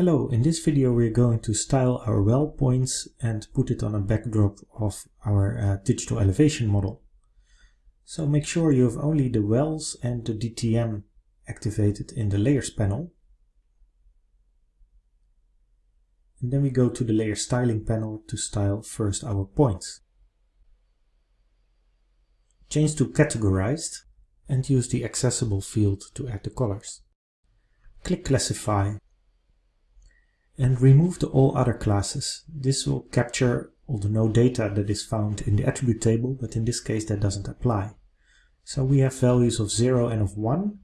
Hello, in this video we're going to style our well points and put it on a backdrop of our uh, digital elevation model. So make sure you have only the wells and the DTM activated in the layers panel. And then we go to the layer styling panel to style first our points. Change to categorized and use the accessible field to add the colors. Click classify and remove the all other classes. This will capture all the node data that is found in the attribute table, but in this case that doesn't apply. So we have values of 0 and of 1.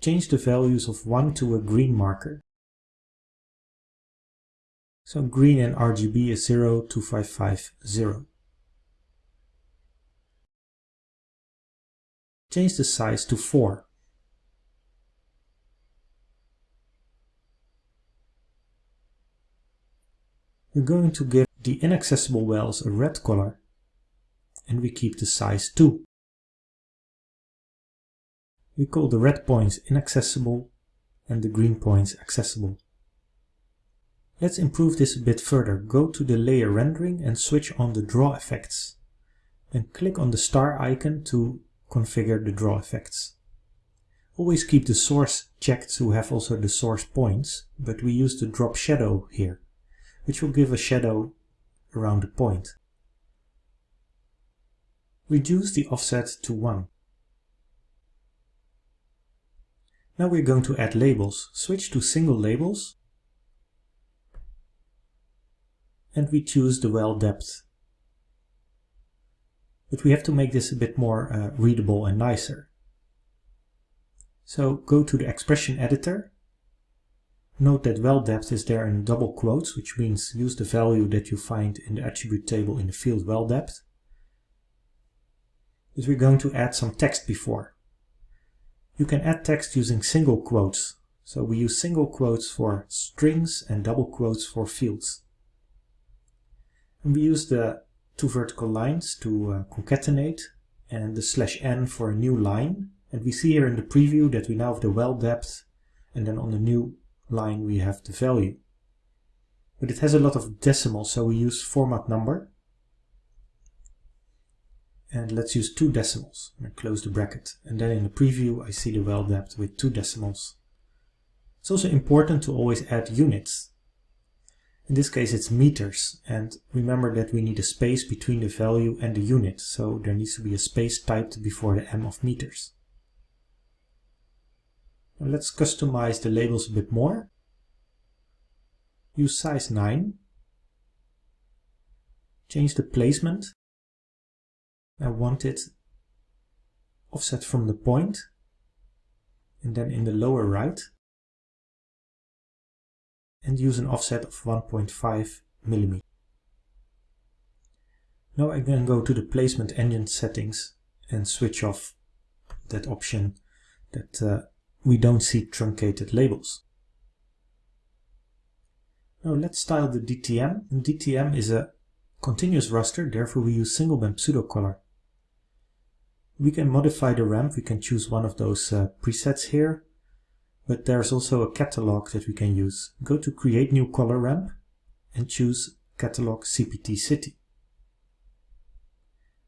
Change the values of 1 to a green marker. So green and RGB is 0, 2550. Change the size to 4. We're going to give the inaccessible wells a red color and we keep the size 2. We call the red points inaccessible and the green points accessible. Let's improve this a bit further. Go to the layer rendering and switch on the draw effects. And click on the star icon to configure the draw effects. Always keep the source checked to have also the source points, but we use the drop shadow here which will give a shadow around the point. Reduce the offset to 1. Now we're going to add labels. Switch to single labels and we choose the well depth. But we have to make this a bit more uh, readable and nicer. So go to the expression editor Note that well depth is there in double quotes, which means use the value that you find in the attribute table in the field well depth. But we're going to add some text before. You can add text using single quotes. So we use single quotes for strings and double quotes for fields. And we use the two vertical lines to uh, concatenate and the slash n for a new line. And we see here in the preview that we now have the well depth and then on the new line we have the value. But it has a lot of decimals, so we use format number. And let's use two decimals and close the bracket. And then in the preview I see the well depth with two decimals. It's also important to always add units. In this case it's meters and remember that we need a space between the value and the unit so there needs to be a space typed before the m of meters. Let's customize the labels a bit more. Use size 9. Change the placement. I want it offset from the point and then in the lower right and use an offset of 1.5 millimeter. Now I can go to the placement engine settings and switch off that option that uh, we don't see truncated labels. Now let's style the DTM. DTM is a continuous raster, therefore we use single band pseudocolor. We can modify the ramp, we can choose one of those uh, presets here, but there's also a catalog that we can use. Go to create new color ramp and choose catalog CPT city.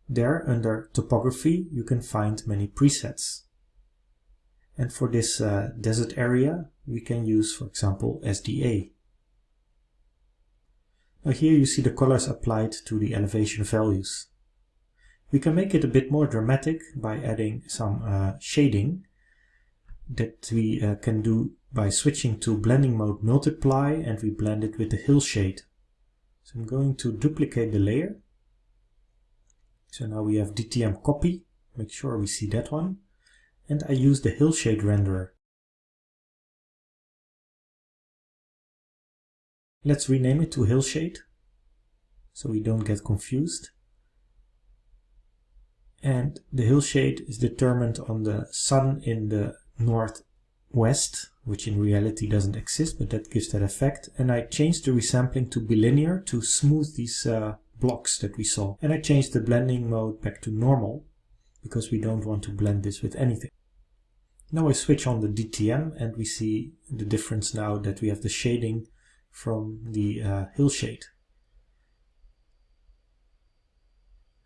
There under topography you can find many presets. And for this uh, desert area, we can use, for example, SDA. Now here you see the colors applied to the elevation values. We can make it a bit more dramatic by adding some uh, shading that we uh, can do by switching to blending mode multiply and we blend it with the Hillshade. So I'm going to duplicate the layer. So now we have DTM copy, make sure we see that one and I use the Hillshade renderer. Let's rename it to Hillshade so we don't get confused. And the hillshade is determined on the sun in the northwest, which in reality doesn't exist, but that gives that effect. And I changed the resampling to bilinear to smooth these uh, blocks that we saw. And I changed the blending mode back to normal because we don't want to blend this with anything. Now I switch on the DTM and we see the difference now that we have the shading from the uh, hillshade.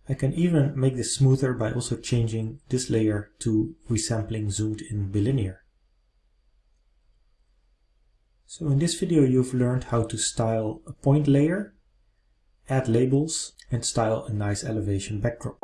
I can even make this smoother by also changing this layer to resampling zoomed in bilinear. So in this video you've learned how to style a point layer, add labels and style a nice elevation backdrop.